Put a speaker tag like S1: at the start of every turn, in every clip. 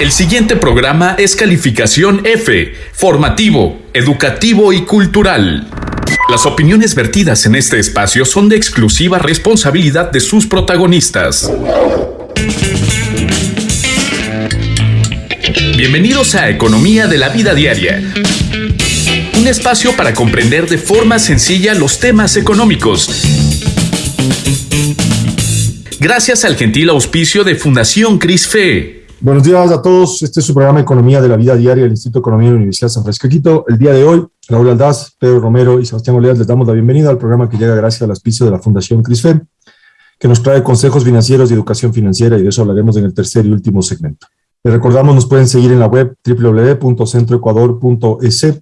S1: El siguiente programa es calificación F, formativo, educativo y cultural. Las opiniones vertidas en este espacio son de exclusiva responsabilidad de sus protagonistas. Bienvenidos a Economía de la Vida Diaria. Un espacio para comprender de forma sencilla los temas económicos. Gracias al gentil auspicio de Fundación CRISFE.
S2: Buenos días a todos. Este es su programa Economía de la Vida Diaria del Instituto de Economía de la Universidad San Francisco Quito. El día de hoy, Raúl Aldaz, Pedro Romero y Sebastián Oleas les damos la bienvenida al programa que llega gracias al auspicio de la Fundación CRISFE, que nos trae consejos financieros y educación financiera y de eso hablaremos en el tercer y último segmento. Les recordamos, nos pueden seguir en la web www.centroecuador.es,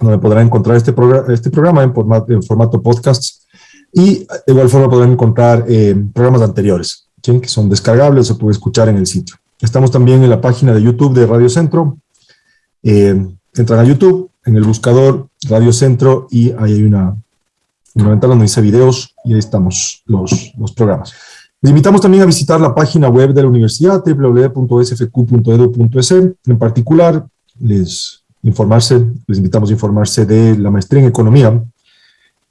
S2: donde podrán encontrar este, programa, este programa en formato, en formato podcast y de igual forma podrán encontrar eh, programas anteriores, ¿sí? que son descargables o pueden escuchar en el sitio. Estamos también en la página de YouTube de Radio Centro. Eh, entran a YouTube, en el buscador Radio Centro y ahí hay una, una ventana donde dice videos y ahí estamos los, los programas. Les invitamos también a visitar la página web de la universidad, www.sfq.edu.es. En particular, les, informarse, les invitamos a informarse de la maestría en economía,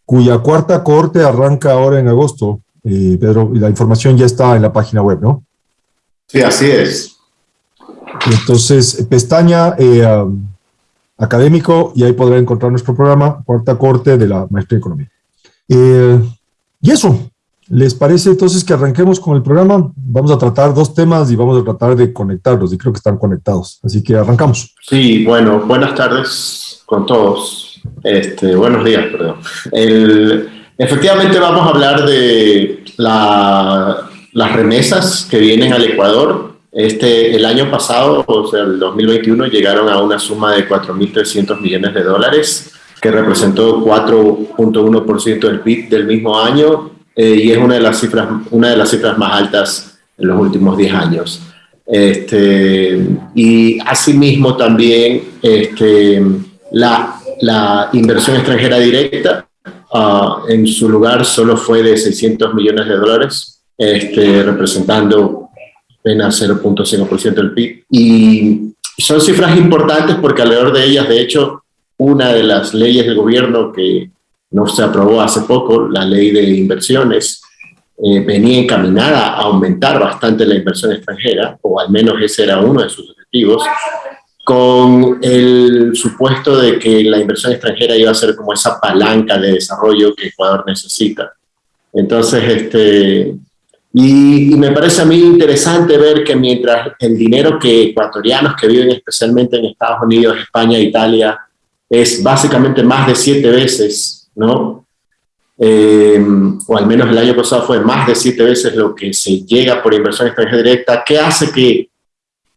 S2: cuya cuarta corte arranca ahora en agosto. Eh, Pedro, la información ya está en la página web, ¿no?
S3: Sí, así es.
S2: Entonces, pestaña eh, um, académico y ahí podrá encontrar nuestro programa, cuarta corte de la maestría en economía. Eh, y eso, ¿les parece entonces que arranquemos con el programa? Vamos a tratar dos temas y vamos a tratar de conectarlos y creo que están conectados. Así que arrancamos.
S3: Sí, bueno, buenas tardes con todos. Este, buenos días, perdón. El, efectivamente vamos a hablar de la las remesas que vienen al Ecuador, este, el año pasado, o sea, el 2021, llegaron a una suma de 4.300 millones de dólares, que representó 4.1% del PIB del mismo año eh, y es una de, las cifras, una de las cifras más altas en los últimos 10 años. Este, y asimismo también este, la, la inversión extranjera directa uh, en su lugar solo fue de 600 millones de dólares, este, representando apenas 0.5% del PIB. Y son cifras importantes porque alrededor de ellas, de hecho, una de las leyes del gobierno que no se aprobó hace poco, la ley de inversiones, eh, venía encaminada a aumentar bastante la inversión extranjera, o al menos ese era uno de sus objetivos, con el supuesto de que la inversión extranjera iba a ser como esa palanca de desarrollo que Ecuador necesita. Entonces, este, y, me parece a mí interesante ver que mientras el dinero que ecuatorianos que viven especialmente en Estados Unidos, España, Italia, es básicamente más de siete veces, ¿no? Eh, o al menos el año pasado fue más de siete veces lo que se llega por inversión extranjera directa, ¿qué hace que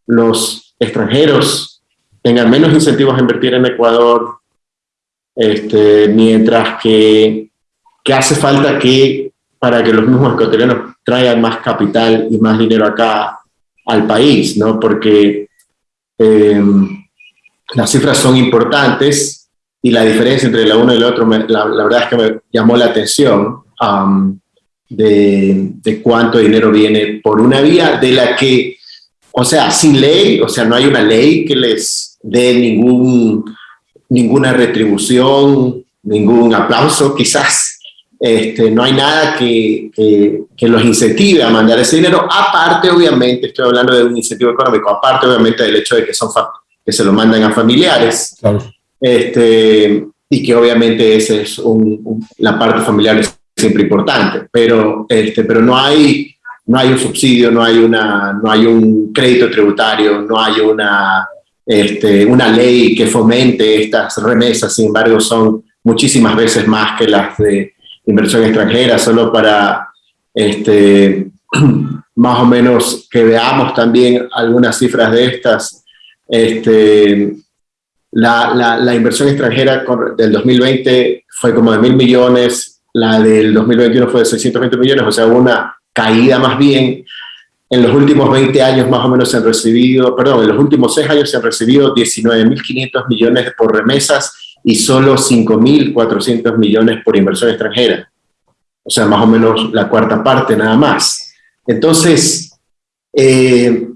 S3: los extranjeros tengan menos incentivos a invertir en Ecuador, este, mientras que, que hace falta que para que los mismos ecuatorianos traigan más capital y más dinero acá al país, ¿no? Porque eh, las cifras son importantes y la diferencia entre la uno y la otro, la, verdad es que me llamó la atención de, de, cuánto dinero viene por una vía de la que, o sea, sin ley, o sea, no hay una ley que les dé ningún, ninguna retribución, ningún aplauso, quizás, este, no hay nada que, que, los incentive a mandar ese dinero, aparte obviamente, estoy hablando de un incentivo económico, aparte obviamente del hecho de que, son que se lo mandan a familiares, este, y que obviamente esa es un, la parte familiar es siempre importante, pero, este, pero no, hay, no hay un subsidio, no hay, una, no hay un crédito tributario, no hay una, este, una ley que fomente estas remesas, sin embargo son muchísimas veces más que las de inversión extranjera, solo para este, más o menos que veamos también algunas cifras de estas. Este, la, la, inversión extranjera del 2020 fue como de mil millones, la del 2021 fue de 620 millones, o sea, una caída más bien. En los últimos 20 años más o menos se han recibido, perdón, en los últimos 6 años se han recibido 19.500 millones por remesas y solo 5.400 millones por inversión extranjera. O sea, más o menos la cuarta parte nada más. Entonces, eh,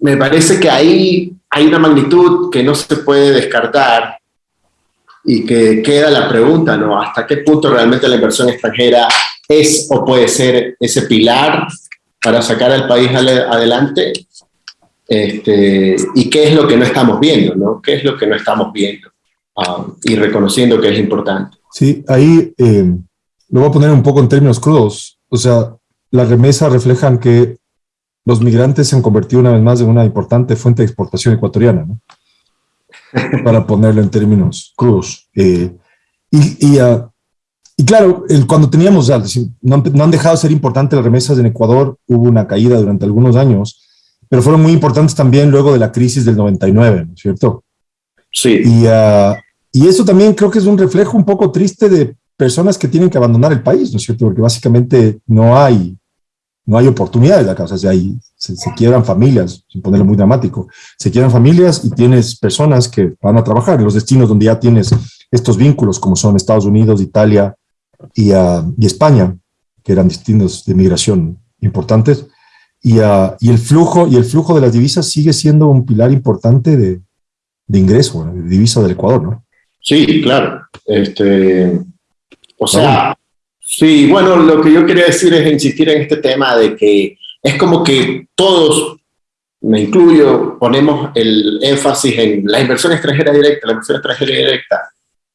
S3: me parece que ahí hay una magnitud que no se puede descartar y que queda la pregunta, ¿no? ¿Hasta qué punto realmente la inversión extranjera es o puede ser ese pilar para sacar al país adelante? Este, ¿Y qué es lo que no estamos viendo, ¿no? ¿Qué es lo que no estamos viendo? Ah, y reconociendo que es importante.
S2: Sí, ahí eh, lo voy a poner un poco en términos crudos. O sea, las remesas reflejan que los migrantes se han convertido una vez más en una importante fuente de exportación ecuatoriana, ¿no? para ponerlo en términos crudos. Eh, y, ah, y, claro, el, cuando teníamos, no, no, han dejado de ser importantes las remesas en Ecuador, hubo una caída durante algunos años, pero fueron muy importantes también luego de la crisis del 99, ¿no es cierto?
S3: Sí.
S2: Y, uh, y eso también creo que es un reflejo un poco triste de personas que tienen que abandonar el país, ¿no es cierto? Porque básicamente no hay no hay oportunidades acá, o sea, hay, se, se, quiebran familias, sin ponerlo muy dramático, se quiebran familias y tienes personas que van a trabajar en los destinos donde ya tienes estos vínculos, como son Estados Unidos, Italia y, uh, y España, que eran destinos de migración importantes, y, uh, y, el flujo, y el flujo de las divisas sigue siendo un pilar importante de, de ingreso, de divisa del Ecuador, ¿no?
S3: Sí, claro. Este, o sea, Sí, bueno, lo que yo quería decir es insistir en este tema de que es como que todos, me incluyo, ponemos el énfasis en la inversión extranjera directa, la inversión extranjera directa,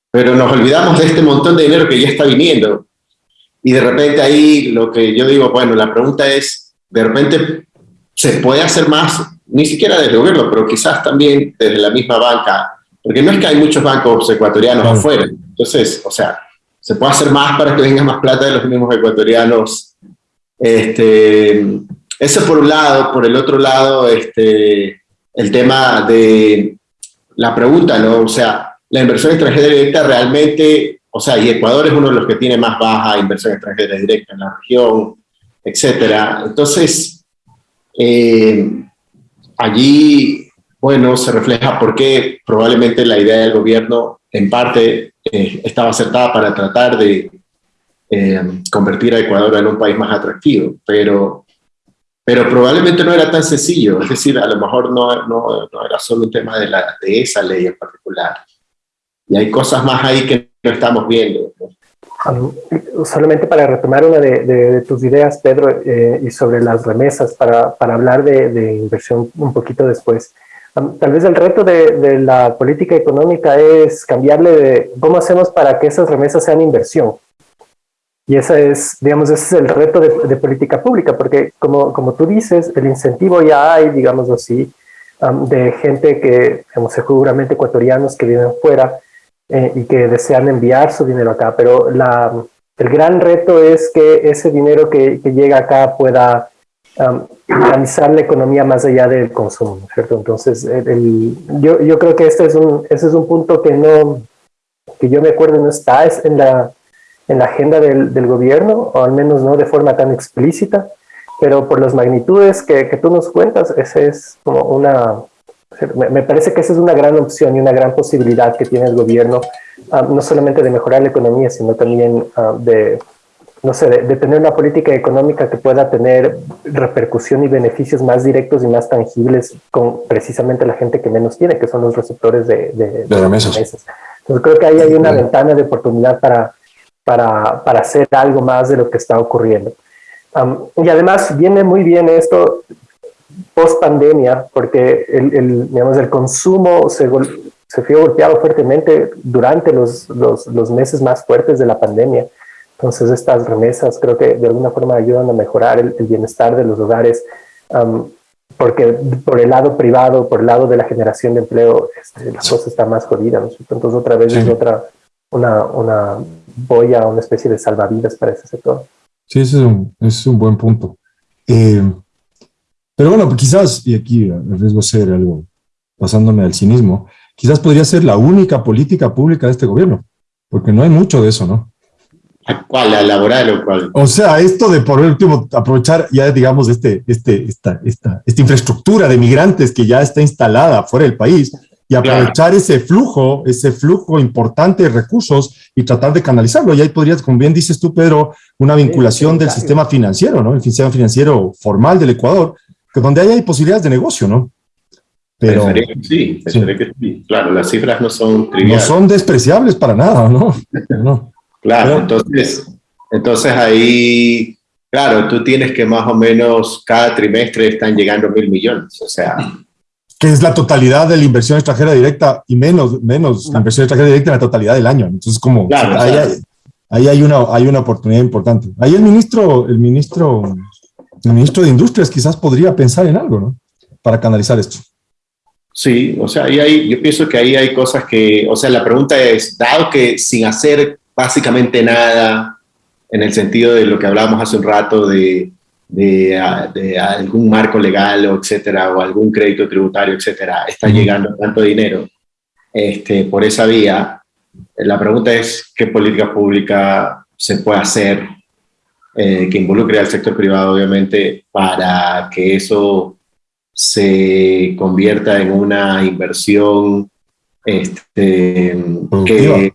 S3: pero nos olvidamos de este montón de dinero que ya está viniendo. Y de repente ahí lo que yo digo, bueno, la pregunta es, de repente se puede hacer más, ni siquiera desde el gobierno, pero quizás también desde la misma banca, porque no es que hay muchos bancos ecuatorianos afuera. Entonces, o sea, se puede hacer más para que venga más plata de los mismos ecuatorianos. Este, eso por un lado, por el otro lado, este, el tema de la pregunta, ¿no? O sea, la inversión extranjera directa realmente, o sea, y Ecuador es uno de los que tiene más baja inversión extranjera directa en la región, etcétera. Entonces, eh, allí, bueno, se refleja por qué probablemente la idea del gobierno en parte eh, estaba acertada para tratar de eh, convertir a Ecuador en un país más atractivo, pero, pero probablemente no era tan sencillo, es decir, a lo mejor no, no, no era solo un tema de, la, de esa ley en particular. Y hay cosas más ahí que no estamos viendo.
S4: Um, solamente para retomar una de, de, tus ideas, Pedro, eh, y sobre las remesas, para, para hablar de, de, inversión un poquito después. Tal vez el reto de, la política económica es cambiarle de cómo hacemos para que esas remesas sean inversión. Y ese es, digamos, ese es el reto de, política pública, porque como, como tú dices, el incentivo ya hay, digamos así, de gente que, digamos, seguramente ecuatorianos que viven fuera eh, y que desean enviar su dinero acá, pero la, el gran reto es que ese dinero que, que llega acá pueda um, la economía más allá del consumo, ¿cierto? Entonces, el, yo, yo, creo que este es un, ese es un punto que no, que yo me acuerdo no está es en, la, en la agenda del, del, gobierno, o al menos no de forma tan explícita, pero por las magnitudes que, que tú nos cuentas, ese es como una, me, parece que esa es una gran opción y una gran posibilidad que tiene el gobierno, no solamente de mejorar la economía, sino también uh, de no sé, de, tener una política económica que pueda tener repercusión y beneficios más directos y más tangibles con precisamente la gente que menos tiene, que son los receptores de, de,
S2: de remesas.
S4: Entonces creo que ahí hay una ventana de oportunidad para, para, para, hacer algo más de lo que está ocurriendo. y además viene muy bien esto post pandemia, porque el, el, digamos, el consumo se, se vio golpeado fuertemente durante los, los, los meses más fuertes de la pandemia. Entonces estas remesas creo que de alguna forma ayudan a mejorar el, bienestar de los hogares, porque por el lado privado, por el lado de la generación de empleo, este, la cosa está más jodida. ¿no? Entonces otra vez es otra, una, una boya, una especie de salvavidas para ese sector.
S2: Sí, ese es un, es un buen punto. Eh, pero bueno, quizás, y aquí arriesgo ser algo pasándome al cinismo, quizás podría ser la única política pública de este gobierno, porque no hay mucho de eso, ¿no?
S3: ¿Cuál? ¿La laboral o cuál?
S2: O sea, esto de por último aprovechar ya, digamos, este, este, esta, esta, esta infraestructura de migrantes que ya está instalada fuera del país y aprovechar claro. ese flujo, ese flujo importante de recursos y tratar de canalizarlo. Y ahí podrías, como bien dices tú, Pedro, una vinculación sí, del sistema financiero, ¿no? El sistema financiero formal del Ecuador, donde hay posibilidades de negocio, ¿no?
S3: Pero, sí, sí. Claro, las cifras no son triviales.
S2: No son despreciables para nada, ¿no? no.
S3: Claro, entonces, entonces ahí, claro, tú tienes que más o menos cada trimestre están llegando mil millones, o sea.
S2: Que es la totalidad de la inversión extranjera directa y menos, menos la inversión extranjera directa en la totalidad del año. Entonces, como ahí, hay, ahí, hay, una, hay una oportunidad importante. Ahí el ministro, el ministro, el ministro de Industrias quizás podría pensar en algo, ¿no? Para canalizar esto.
S3: Sí, o sea, ahí hay, yo pienso que ahí hay cosas que, o sea, la pregunta es, dado que sin hacer básicamente nada, en el sentido de lo que hablábamos hace un rato de, de, algún marco legal, o etcétera, o algún crédito tributario, etcétera, está llegando tanto dinero. Este, por esa vía, la pregunta es qué política pública se puede hacer eh, que involucre al sector privado, obviamente, para que eso se convierta en una inversión este, que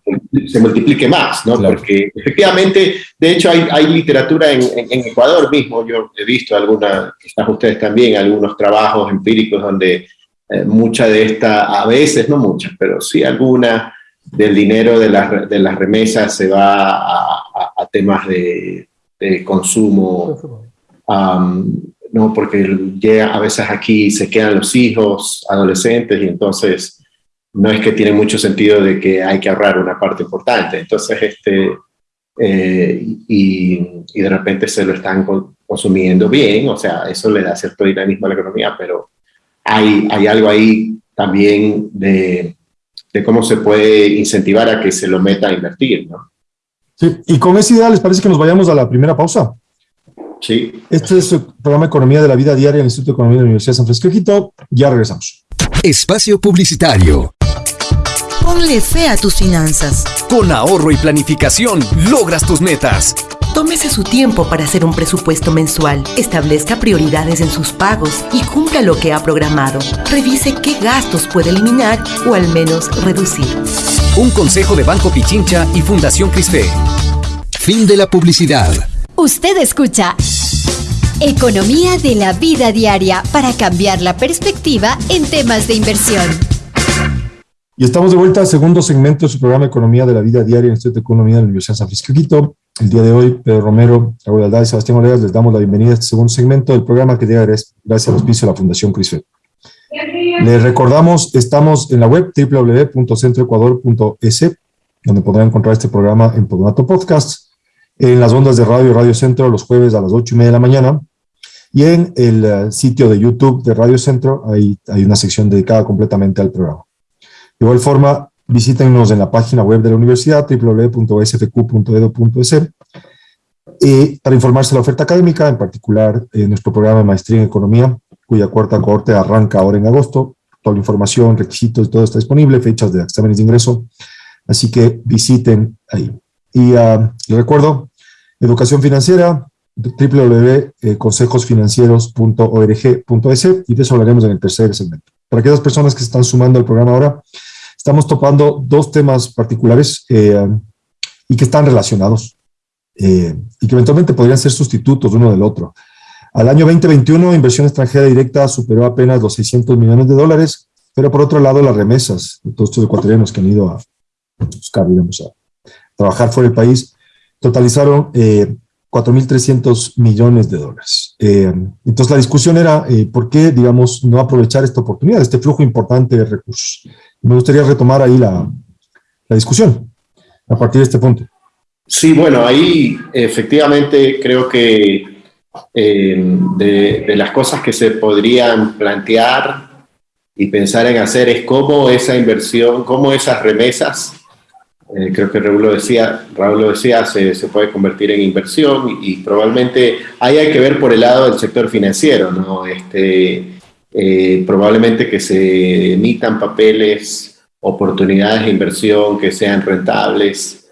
S3: se multiplique más, ¿no? Porque efectivamente, de hecho, hay, hay literatura en, en, Ecuador mismo, yo he visto algunas, quizás ustedes también, algunos trabajos empíricos donde eh, mucha de esta, a veces, no muchas, pero sí alguna del dinero de, las, de las remesas se va a, a, temas de, de consumo. ¿no? Porque llega, a veces aquí se quedan los hijos, adolescentes, y entonces no es que tiene mucho sentido de que hay que ahorrar una parte importante. Entonces, este, eh, y, y, de repente se lo están consumiendo bien, o sea, eso le da cierto dinamismo a la economía, pero hay, hay algo ahí también de, de cómo se puede incentivar a que se lo meta a invertir, ¿no?
S2: Sí, y con esa idea les parece que nos vayamos a la primera pausa.
S3: Sí.
S2: Este es el programa Economía de la Vida Diaria del Instituto de Economía de la Universidad de San Francisco Quito. Ya regresamos.
S5: Espacio Publicitario.
S6: Ponle fe a tus finanzas.
S5: Con ahorro y planificación logras tus metas.
S6: Tómese su tiempo para hacer un presupuesto mensual, establezca prioridades en sus pagos y cumpla lo que ha programado. Revise qué gastos puede eliminar o al menos reducir.
S5: Un consejo de Banco Pichincha y Fundación Crisfe. Fin de la publicidad.
S7: Usted escucha Economía de la vida diaria para cambiar la perspectiva en temas de inversión.
S2: Y estamos de vuelta al segundo segmento de su programa Economía de la vida diaria en el Instituto de Economía de la Universidad de San Francisco Quito. El día de hoy, Pedro Romero, Raúl Aldad y Sebastián Oleas les damos la bienvenida a este segundo segmento del programa que llega gracias al auspicio de la Fundación Crisfet. Les recordamos, estamos en la web www.centroecuador.es, donde podrán encontrar este programa en formato podcast en las ondas de radio Radio Centro los jueves a las ocho y media de la mañana. Y en el eh, sitio de YouTube de Radio Centro hay, hay una sección dedicada completamente al programa. De igual forma, visítenos en la página web de la universidad, www.sfq.edu.es, y para informarse de la oferta académica, en particular en nuestro programa de maestría en economía, cuya cuarta cohorte arranca ahora en agosto. Toda la información, requisitos, todo está disponible, fechas de exámenes de ingreso. Así que visiten ahí. Y uh, les recuerdo, educación financiera, www.consejosfinancieros.org.es y de eso hablaremos en el tercer segmento. Para aquellas personas que se están sumando al programa ahora, estamos topando dos temas particulares eh, y que están relacionados eh, y que eventualmente podrían ser sustitutos uno del otro. Al año 2021, inversión extranjera directa superó apenas los 600 millones de dólares, pero por otro lado, las remesas de todos estos ecuatorianos que han ido a buscar, digamos, a, trabajar fuera del país, totalizaron eh, 4.300 millones de dólares. Eh, entonces la discusión era, eh, ¿por qué, digamos, no aprovechar esta oportunidad, este flujo importante de recursos? Me gustaría retomar ahí la, la discusión a partir de este punto.
S3: Sí, bueno, ahí efectivamente creo que eh, de, de, las cosas que se podrían plantear y pensar en hacer es cómo esa inversión, cómo esas remesas eh, creo que Raúl lo decía, Raúl lo decía se, se, puede convertir en inversión y, probablemente ahí hay que ver por el lado del sector financiero, ¿no? Este, eh, probablemente que se emitan papeles, oportunidades de inversión que sean rentables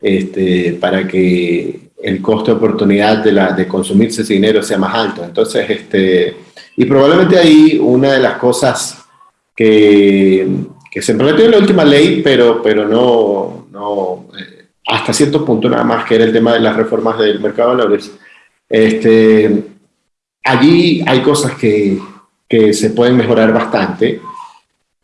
S3: este, para que el costo de oportunidad de, la, de consumirse ese dinero sea más alto. Entonces, este, y probablemente ahí una de las cosas que, que se prometió en la última ley, pero, pero no, no eh, hasta cierto punto nada más, que era el tema de las reformas del mercado de valores. Este, allí hay cosas que, que se pueden mejorar bastante.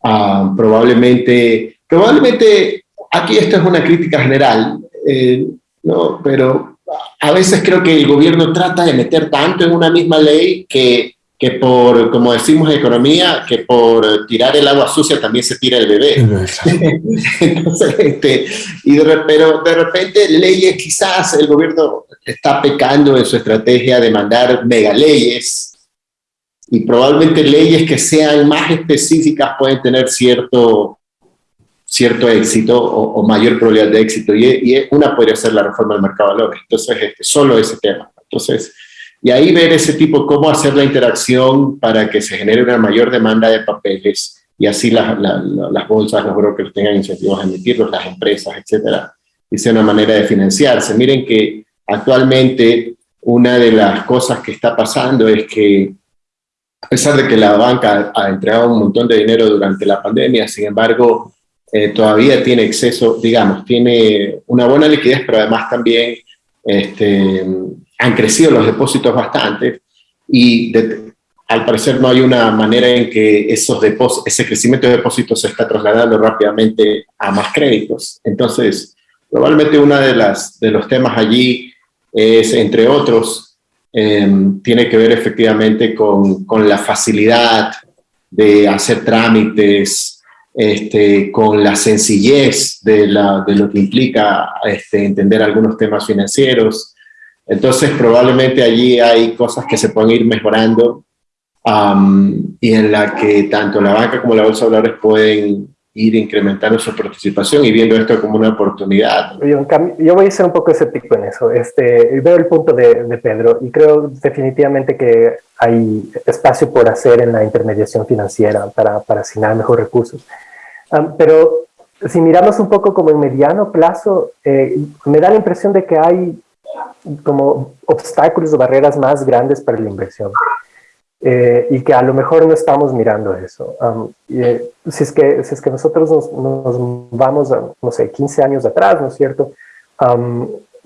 S3: Ah, probablemente, probablemente, aquí esto es una crítica general, eh, ¿no? pero a veces creo que el gobierno trata de meter tanto en una misma ley que que por, como decimos en economía, que por tirar el agua sucia también se tira el bebé. Entonces, este, y de, pero de repente leyes, quizás el gobierno está pecando en su estrategia de mandar megaleyes y probablemente leyes que sean más específicas pueden tener cierto, cierto éxito o, mayor probabilidad de éxito. Y, y, una podría ser la reforma del mercado de valores. Entonces, este, solo ese tema. Entonces, y ahí ver ese tipo, cómo hacer la interacción para que se genere una mayor demanda de papeles y así las bolsas, los brokers tengan incentivos a emitirlos, las empresas, etcétera, y sea una manera de financiarse. Miren que actualmente una de las cosas que está pasando es que a pesar de que la banca ha entregado un montón de dinero durante la pandemia, sin embargo, eh, todavía tiene exceso, digamos, tiene una buena liquidez, pero además también este, han crecido los depósitos bastante y al parecer no hay una manera en que esos ese crecimiento de depósitos se está trasladando rápidamente a más créditos. Entonces, probablemente uno de, de los temas allí es, entre otros, em, tiene que ver efectivamente con, con, la facilidad de hacer trámites, este, con la sencillez de, la, de lo que implica este, entender algunos temas financieros, entonces, probablemente allí hay cosas que se pueden ir mejorando y en la que tanto la banca como la bolsa de valores pueden ir incrementando su participación y viendo esto como una oportunidad.
S4: Yo, voy a ser un poco escéptico en eso. Este, veo el punto de, Pedro y creo definitivamente que hay espacio por hacer en la intermediación financiera para, para asignar mejores recursos. pero si miramos un poco como en mediano plazo, eh, me da la impresión de que hay como obstáculos o barreras más grandes para la inversión. Eh, y que a lo mejor no estamos mirando eso. Eh, si, es que, si es que nosotros nos, vamos, a, no sé, 15 años atrás, ¿no es cierto?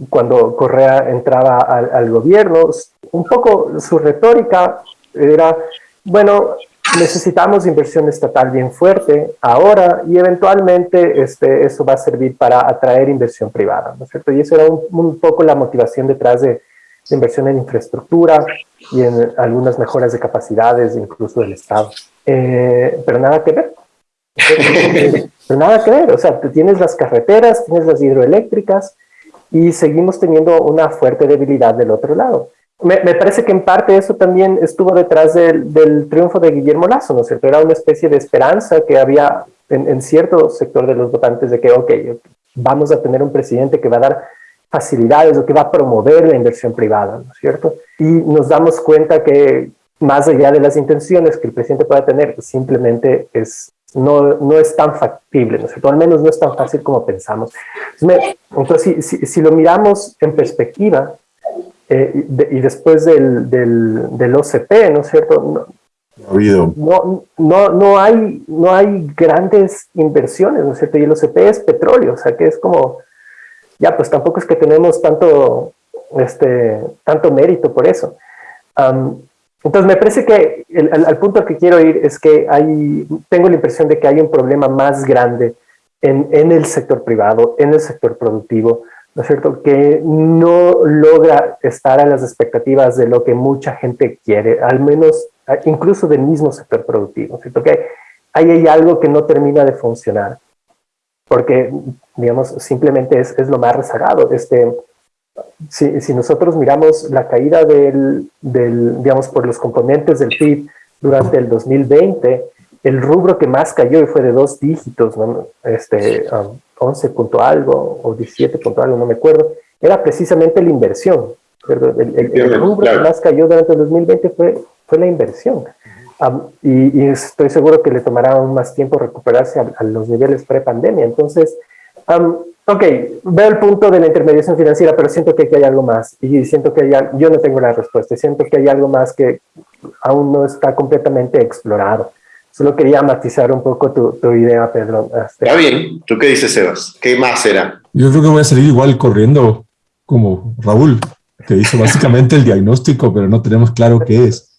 S4: cuando Correa entraba al, al, gobierno, un poco su retórica era, bueno, necesitamos inversión estatal bien fuerte ahora y eventualmente este, eso va a servir para atraer inversión privada, ¿no es cierto? Y eso era un, poco la motivación detrás de, inversión en infraestructura y en algunas mejoras de capacidades, incluso del Estado. Eh, pero nada que ver. pero nada que ver, o sea, tienes las carreteras, tienes las hidroeléctricas y seguimos teniendo una fuerte debilidad del otro lado me, parece que en parte eso también estuvo detrás del, triunfo de Guillermo Lazo, ¿no es cierto? Era una especie de esperanza que había en, cierto sector de los votantes de que, ok, vamos a tener un presidente que va a dar facilidades o que va a promover la inversión privada, ¿no es cierto? Y nos damos cuenta que más allá de las intenciones que el presidente pueda tener, simplemente es, no, no es tan factible, ¿no es cierto? Al menos no es tan fácil como pensamos. Entonces, si, si lo miramos en perspectiva, eh, y después del, del, del, OCP, ¿no es cierto? No, no, no, no, hay, no hay grandes inversiones, ¿no es cierto? Y el OCP es petróleo, o sea que es como, ya, pues tampoco es que tenemos tanto, este, tanto mérito por eso. entonces me parece que el, al, punto al que quiero ir es que hay, tengo la impresión de que hay un problema más grande en, en el sector privado, en el sector productivo, ¿no es cierto? Que no logra estar a las expectativas de lo que mucha gente quiere, al menos incluso del mismo sector productivo, ¿no cierto? Que ahí hay algo que no termina de funcionar, porque, digamos, simplemente es, es lo más rezagado. Este, si, si, nosotros miramos la caída del, del, digamos, por los componentes del PIB durante el 2020, el rubro que más cayó y fue de dos dígitos, ¿no? este, um, 11 punto algo o 17 punto algo, no me acuerdo, era precisamente la inversión. El, rubro que más cayó durante el 2020 fue, fue la inversión. y, estoy seguro que le tomará aún más tiempo recuperarse a, los niveles pre-pandemia. Entonces, ok, veo el punto de la intermediación financiera, pero siento que aquí hay algo más. Y siento que hay, yo no tengo la respuesta. Siento que hay algo más que aún no está completamente explorado. Solo quería matizar un poco tu, idea, Pedro.
S3: Este, Está bien. ¿Tú qué dices, Sebas? ¿Qué más será?
S2: Yo creo que voy a salir igual corriendo como Raúl, que hizo básicamente el diagnóstico, pero no tenemos claro qué es.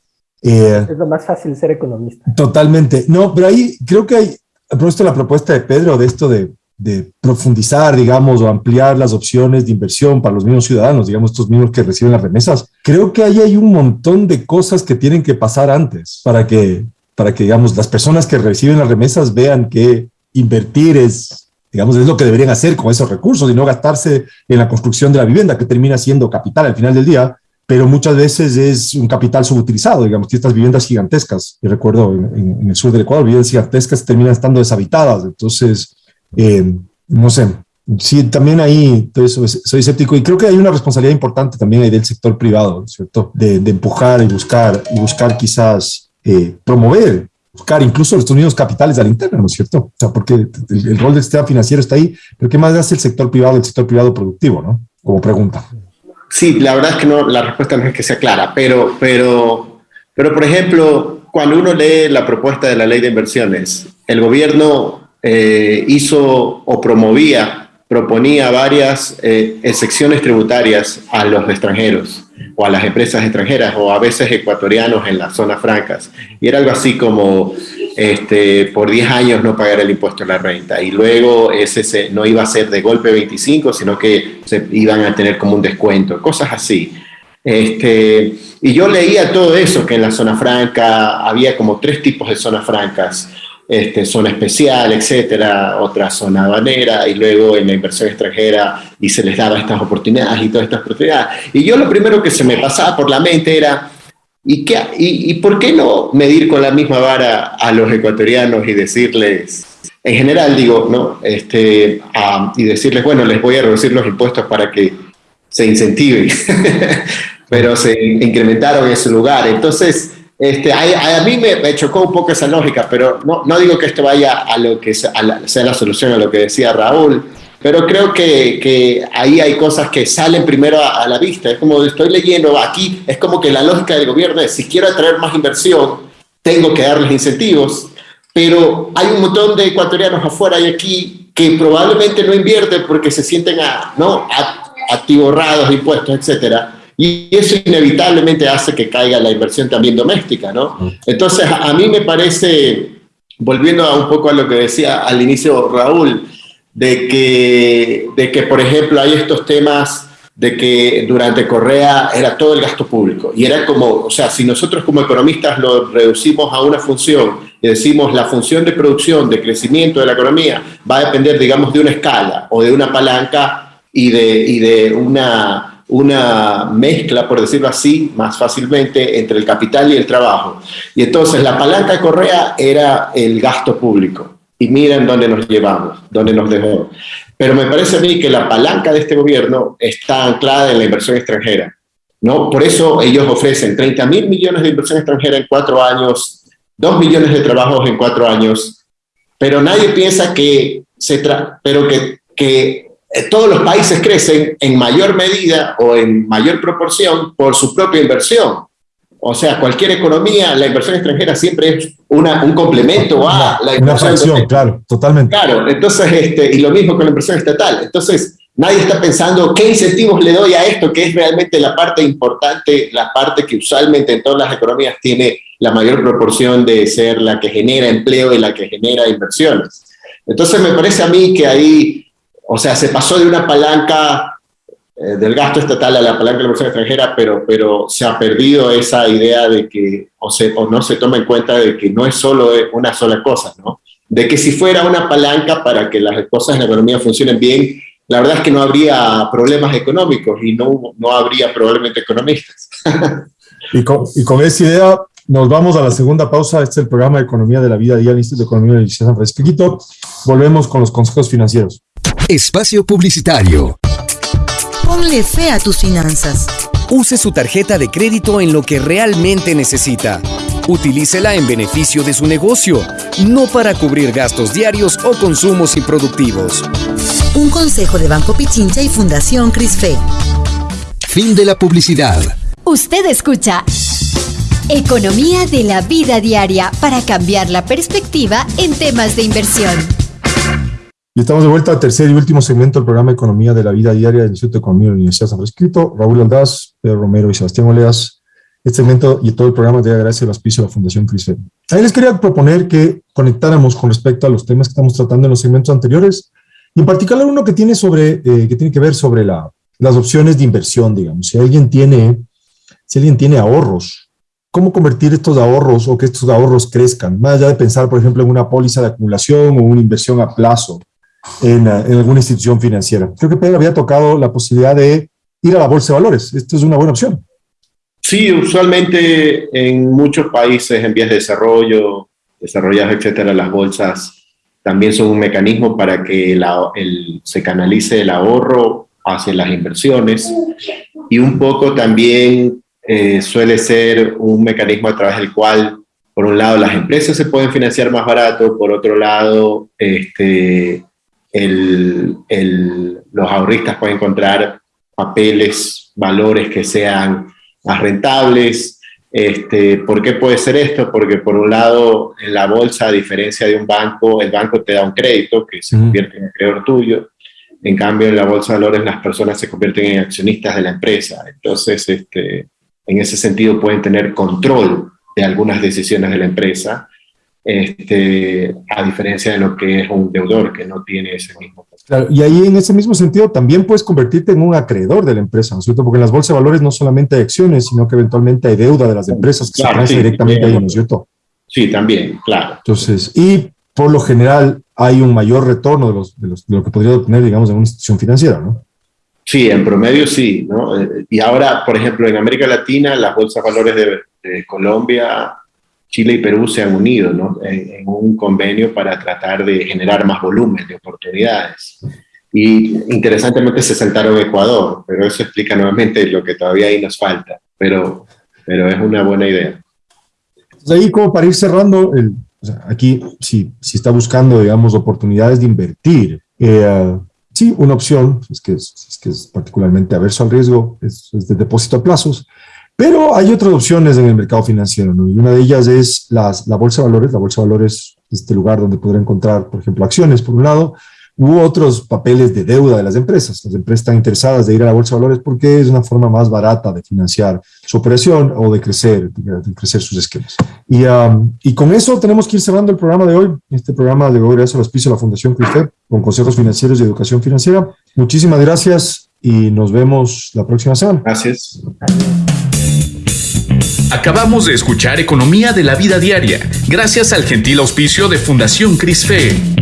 S4: Eh, es lo más fácil ser economista.
S2: Totalmente. No, pero ahí creo que hay, a la propuesta de Pedro de esto de, de, profundizar, digamos, o ampliar las opciones de inversión para los mismos ciudadanos, digamos, estos mismos que reciben las remesas. Creo que ahí hay un montón de cosas que tienen que pasar antes para que, para que digamos, las personas que reciben las remesas vean que invertir es digamos, es lo que deberían hacer con esos recursos y no gastarse en la construcción de la vivienda, que termina siendo capital al final del día, pero muchas veces es un capital subutilizado, digamos, que estas viviendas gigantescas, y recuerdo en, el sur del Ecuador, viviendas gigantescas terminan estando deshabitadas, entonces, eh, no sé, sí, también ahí entonces, soy escéptico y creo que hay una responsabilidad importante también ahí del sector privado, ¿cierto? De, empujar y buscar, y buscar quizás eh, promover buscar incluso los unidos capitales a la interna, ¿no es cierto? O sea, porque el, rol del sistema financiero está ahí, pero ¿qué más hace el sector privado, el sector privado productivo, ¿no? Como pregunta.
S3: Sí, la verdad es que no, la respuesta no es que sea clara, pero, pero, pero por ejemplo, cuando uno lee la propuesta de la ley de inversiones, el gobierno eh, hizo o promovía, proponía varias eh, excepciones tributarias a los extranjeros o a las empresas extranjeras o a veces ecuatorianos en las zonas francas. Y era algo así como este, por 10 años no pagar el impuesto a la renta y luego ese no iba a ser de golpe 25, sino que se iban a tener como un descuento, cosas así. Este, y yo leía todo eso, que en la zona franca había como tres tipos de zonas francas este, zona especial, etcétera, otra zona banera, y luego en la inversión extranjera y se les daba estas oportunidades y todas estas oportunidades. Y yo lo primero que se me pasaba por la mente era, ¿y, qué, y, por qué no medir con la misma vara a los ecuatorianos y decirles, en general digo, ¿no? Este, y decirles, bueno, les voy a reducir los impuestos para que se incentiven, pero se incrementaron en ese lugar. Entonces, este, a, mí me, chocó un poco esa lógica, pero no, no digo que esto vaya a lo que sea la, solución a lo que decía Raúl, pero creo que, que ahí hay cosas que salen primero a, la vista. Es como estoy leyendo aquí, es como que la lógica del gobierno es, si quiero atraer más inversión, tengo que darles incentivos, pero hay un montón de ecuatorianos afuera y aquí que probablemente no invierten porque se sienten a, ¿no? atiborrados de impuestos, etcétera y eso inevitablemente hace que caiga la inversión también doméstica, ¿no? Entonces, a mí me parece, volviendo a un poco a lo que decía al inicio Raúl, de que, de que, por ejemplo, hay estos temas de que durante Correa era todo el gasto público. Y era como, o sea, si nosotros como economistas lo reducimos a una función y decimos la función de producción, de crecimiento de la economía, va a depender, digamos, de una escala o de una palanca y de, y de una una mezcla, por decirlo así, más fácilmente entre el capital y el trabajo. Y entonces la palanca de Correa era el gasto público. Y miren dónde nos llevamos, dónde nos dejó. Pero me parece a mí que la palanca de este gobierno está anclada en la inversión extranjera. ¿no? Por eso ellos ofrecen 30 mil millones de inversión extranjera en cuatro años, 2 millones de trabajos en cuatro años, pero nadie piensa que se pero que, que todos los países crecen en mayor medida o en mayor proporción por su propia inversión. O sea, cualquier economía, la inversión extranjera siempre es una, un complemento a la inversión.
S2: Una claro, totalmente.
S3: Claro, entonces, este, y lo mismo con la inversión estatal. Entonces, nadie está pensando qué incentivos le doy a esto, que es realmente la parte importante, la parte que usualmente en todas las economías tiene la mayor proporción de ser la que genera empleo y la que genera inversiones. Entonces, me parece a mí que ahí o sea, se pasó de una palanca eh, del gasto estatal a la palanca de la inversión extranjera, pero, pero se ha perdido esa idea de que, o, se, o no se toma en cuenta de que no es solo una sola cosa, ¿no? De que si fuera una palanca para que las cosas en la economía funcionen bien, la verdad es que no habría problemas económicos y no, no habría probablemente economistas.
S2: y, con, y esa idea nos vamos a la segunda pausa. Este es el programa de Economía de la Vida Diaria, Instituto de Economía de la San Francisco. Volvemos con los consejos financieros.
S5: Espacio Publicitario.
S6: Ponle fe a tus finanzas.
S5: Use su tarjeta de crédito en lo que realmente necesita. Utilícela en beneficio de su negocio, no para cubrir gastos diarios o consumos improductivos.
S6: Un consejo de Banco Pichincha y Fundación Crisfe.
S5: Fin de la publicidad.
S7: Usted escucha Economía de la vida diaria para cambiar la perspectiva en temas de inversión.
S2: Estamos de vuelta al tercer y último segmento del programa Economía de la Vida Diaria del Instituto de Economía de la Universidad de San Francisco. Raúl Aldaz, Pedro Romero y Sebastián Oleas. Este segmento y todo el programa llega gracias al auspicio de la Fundación CRISFED. Ahí les quería proponer que conectáramos con respecto a los temas que estamos tratando en los segmentos anteriores, y en particular uno que tiene, sobre, eh, que, tiene que ver sobre la, las opciones de inversión, digamos. Si alguien tiene, si alguien tiene ahorros, ¿cómo convertir estos ahorros o que estos ahorros crezcan? Más allá de pensar, por ejemplo, en una póliza de acumulación o una inversión a plazo en, eh, en alguna institución financiera. Creo que Pedro había tocado la posibilidad de ir a la bolsa de valores. Esto es una buena opción.
S3: Sí, usualmente en muchos países en vías de desarrollo, desarrollados, etcétera, las bolsas también son un mecanismo para que el, se canalice el ahorro hacia las inversiones y un poco también eh, suele ser un mecanismo a través del cual, por un lado, las empresas se pueden financiar más barato, por otro lado, este, el, los ahorristas pueden encontrar papeles, valores que sean más rentables. Este, ¿Por qué puede ser esto? Porque por un lado, en la bolsa, a diferencia de un banco, el banco te da un crédito que se convierte en acreedor tuyo. En cambio, en la bolsa de valores las personas se convierten en accionistas de la empresa. Entonces, este, en ese sentido pueden tener control de algunas decisiones de la empresa, este, a diferencia de lo que es un deudor que no tiene ese mismo
S2: y ahí en ese mismo sentido también puedes convertirte en un acreedor de la empresa, ¿no es cierto? Porque en las bolsas de valores no solamente hay acciones, sino que eventualmente hay deuda de las empresas que se transfiere directamente ahí, ¿no es cierto?
S3: Sí, también, claro.
S2: Entonces, y por lo general hay un mayor retorno de, los, de, los, de lo que podría obtener, digamos, en una institución financiera, ¿no?
S3: Sí, en promedio sí, ¿no? Eh, y ahora, por ejemplo, en América Latina, las bolsas de valores de, de Colombia Chile y Perú se han unido ¿no? en, un convenio para tratar de generar más volumen de oportunidades. Y interesantemente se saltaron Ecuador, pero eso explica nuevamente lo que todavía ahí nos falta, pero, pero es una buena idea.
S2: Entonces ahí como para ir cerrando, el, aquí si, si está buscando, digamos, oportunidades de invertir, eh, sí, una opción, es que es, que es particularmente averso al riesgo, es, es de depósito a plazos, pero hay otras opciones en el mercado financiero, ¿no? Y una de ellas es las, la bolsa de valores. La bolsa de valores es este lugar donde podrá encontrar, por ejemplo, acciones, por un lado, u otros papeles de deuda de las empresas. Las empresas están interesadas de ir a la bolsa de valores porque es una forma más barata de financiar su operación o de crecer, de crecer sus esquemas. Y, um, y con eso tenemos que ir cerrando el programa de hoy. Este programa de hoy gracias al auspicio de la Fundación CRIFEP con consejos financieros y educación financiera. Muchísimas gracias y nos vemos la próxima semana.
S3: Gracias.
S1: Acabamos de escuchar Economía de la Vida Diaria, gracias al gentil auspicio de Fundación CRISFE.